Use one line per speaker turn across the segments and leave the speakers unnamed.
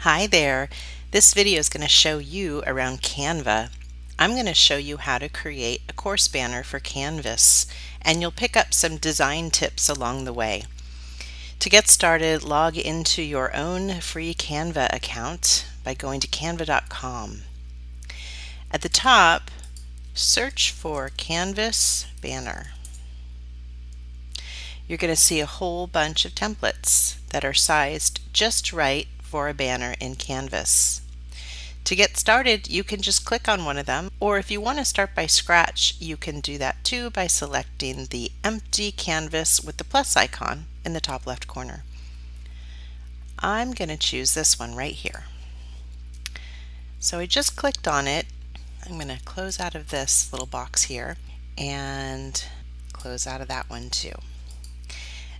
Hi there. This video is going to show you around Canva. I'm going to show you how to create a course banner for Canvas and you'll pick up some design tips along the way. To get started, log into your own free Canva account by going to canva.com. At the top, search for Canvas Banner. You're going to see a whole bunch of templates that are sized just right for a banner in Canvas. To get started, you can just click on one of them, or if you want to start by scratch, you can do that too by selecting the empty canvas with the plus icon in the top left corner. I'm going to choose this one right here. So I just clicked on it. I'm going to close out of this little box here and close out of that one too.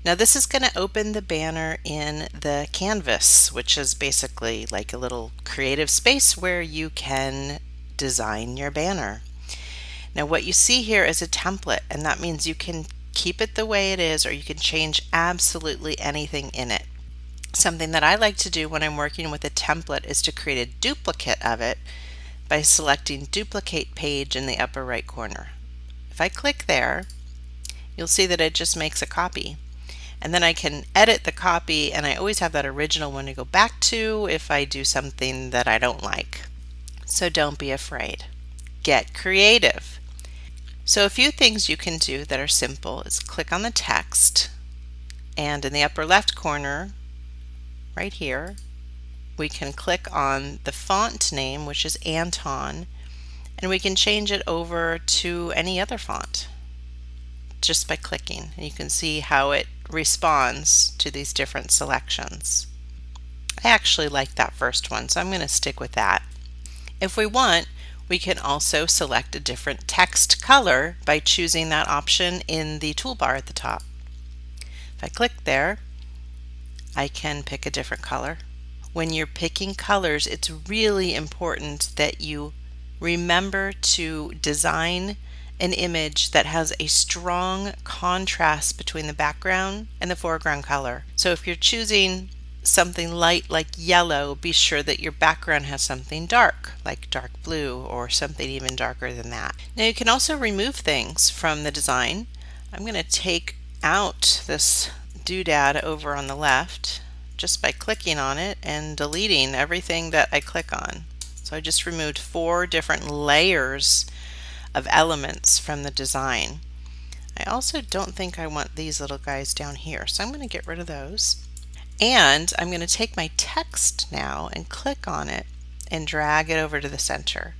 Now this is going to open the banner in the canvas, which is basically like a little creative space where you can design your banner. Now what you see here is a template and that means you can keep it the way it is or you can change absolutely anything in it. Something that I like to do when I'm working with a template is to create a duplicate of it by selecting duplicate page in the upper right corner. If I click there, you'll see that it just makes a copy and then I can edit the copy and I always have that original one to go back to if I do something that I don't like. So don't be afraid. Get creative. So a few things you can do that are simple is click on the text and in the upper left corner right here we can click on the font name which is Anton and we can change it over to any other font just by clicking. And you can see how it responds to these different selections. I actually like that first one, so I'm going to stick with that. If we want, we can also select a different text color by choosing that option in the toolbar at the top. If I click there, I can pick a different color. When you're picking colors, it's really important that you remember to design an image that has a strong contrast between the background and the foreground color. So if you're choosing something light like yellow, be sure that your background has something dark, like dark blue or something even darker than that. Now you can also remove things from the design. I'm going to take out this doodad over on the left just by clicking on it and deleting everything that I click on. So I just removed four different layers of elements from the design. I also don't think I want these little guys down here, so I'm going to get rid of those. And I'm going to take my text now and click on it and drag it over to the center.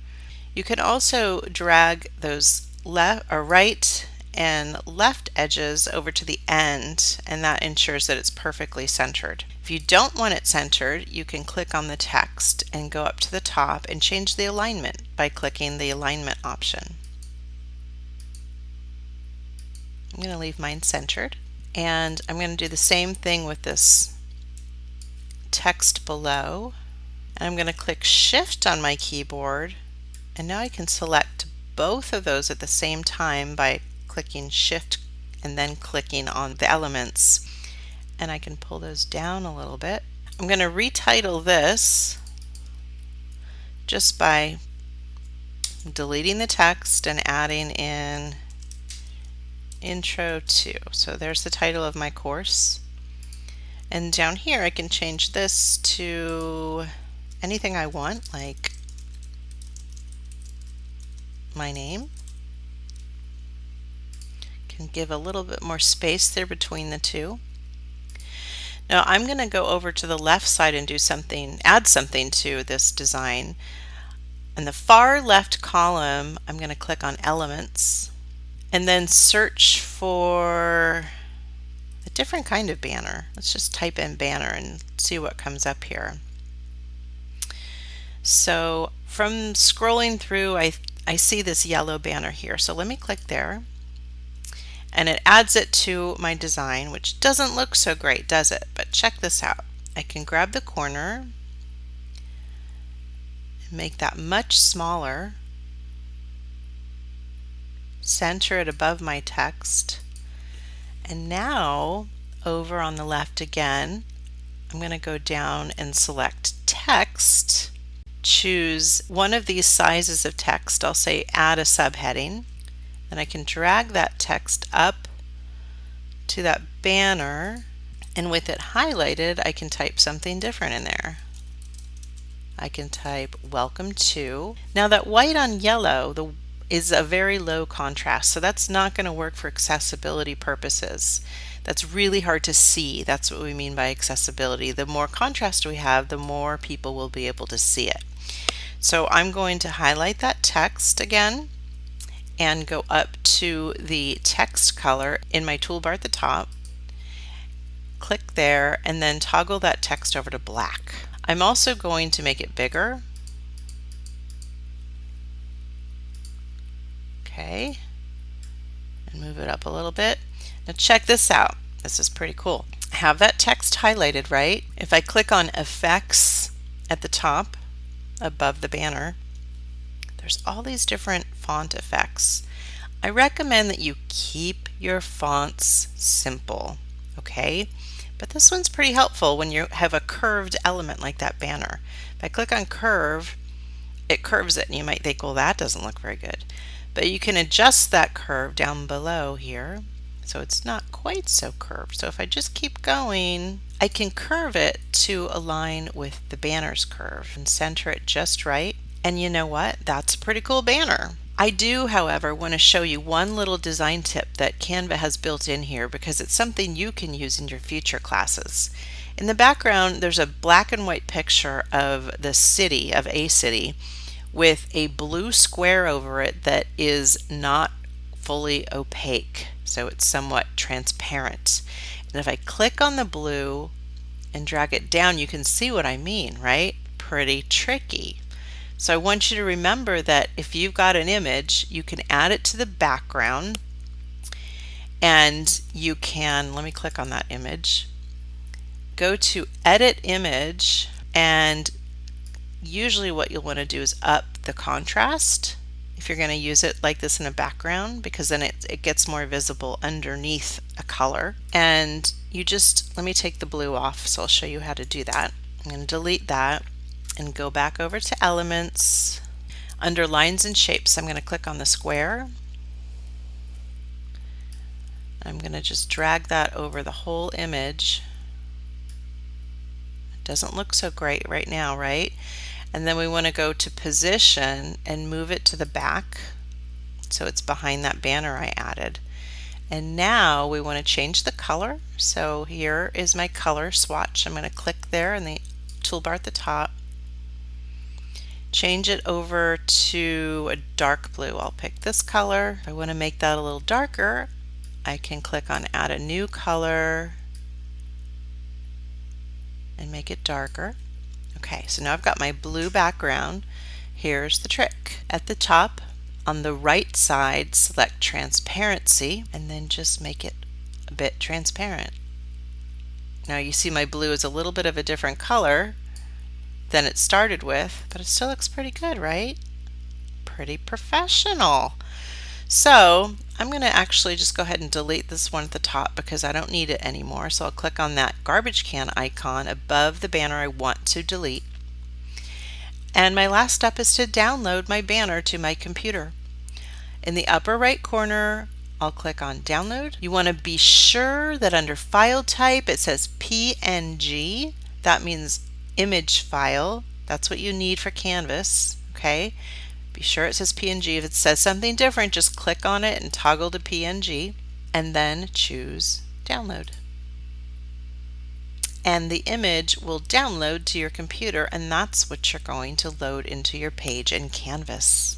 You can also drag those left or right and left edges over to the end and that ensures that it's perfectly centered. If you don't want it centered, you can click on the text and go up to the top and change the alignment by clicking the alignment option. I'm going to leave mine centered and I'm going to do the same thing with this text below and I'm going to click shift on my keyboard and now I can select both of those at the same time by clicking shift and then clicking on the elements and I can pull those down a little bit. I'm going to retitle this just by deleting the text and adding in Intro to. So there's the title of my course. And down here I can change this to anything I want, like my name. Can give a little bit more space there between the two. Now I'm going to go over to the left side and do something, add something to this design. In the far left column, I'm going to click on Elements and then search for a different kind of banner. Let's just type in banner and see what comes up here. So from scrolling through, I, I see this yellow banner here. So let me click there and it adds it to my design, which doesn't look so great, does it? But check this out. I can grab the corner and make that much smaller center it above my text. And now over on the left again, I'm going to go down and select text, choose one of these sizes of text. I'll say add a subheading. And I can drag that text up to that banner and with it highlighted I can type something different in there. I can type welcome to. Now that white on yellow the, is a very low contrast so that's not going to work for accessibility purposes. That's really hard to see. That's what we mean by accessibility. The more contrast we have the more people will be able to see it. So I'm going to highlight that text again and go up to the text color in my toolbar at the top click there and then toggle that text over to black. I'm also going to make it bigger. Okay, and move it up a little bit. Now check this out. This is pretty cool. I have that text highlighted, right? If I click on effects at the top above the banner, there's all these different font effects. I recommend that you keep your fonts simple, okay? But this one's pretty helpful when you have a curved element like that banner. If I click on curve, it curves it and you might think, well, that doesn't look very good. But you can adjust that curve down below here so it's not quite so curved. So if I just keep going, I can curve it to align with the banner's curve and center it just right. And you know what? That's a pretty cool banner. I do, however, want to show you one little design tip that Canva has built in here because it's something you can use in your future classes. In the background, there's a black and white picture of the city, of a city, with a blue square over it that is not fully opaque. So it's somewhat transparent. And if I click on the blue and drag it down, you can see what I mean, right? Pretty tricky. So I want you to remember that if you've got an image, you can add it to the background and you can, let me click on that image, go to edit image and usually what you'll want to do is up the contrast if you're going to use it like this in a background because then it, it gets more visible underneath a color and you just let me take the blue off so I'll show you how to do that I'm going to delete that and go back over to elements. Under lines and shapes, I'm going to click on the square. I'm going to just drag that over the whole image. Doesn't look so great right now, right? And then we want to go to position and move it to the back so it's behind that banner I added. And now we want to change the color. So here is my color swatch. I'm going to click there in the toolbar at the top change it over to a dark blue. I'll pick this color. I want to make that a little darker, I can click on add a new color and make it darker. Okay, so now I've got my blue background. Here's the trick. At the top, on the right side, select transparency and then just make it a bit transparent. Now you see my blue is a little bit of a different color than it started with, but it still looks pretty good, right? Pretty professional. So I'm going to actually just go ahead and delete this one at the top because I don't need it anymore. So I'll click on that garbage can icon above the banner I want to delete. And my last step is to download my banner to my computer. In the upper right corner, I'll click on download. You want to be sure that under file type it says PNG. That means image file. That's what you need for Canvas, okay? Be sure it says PNG. If it says something different, just click on it and toggle to PNG and then choose download. And the image will download to your computer and that's what you're going to load into your page in Canvas.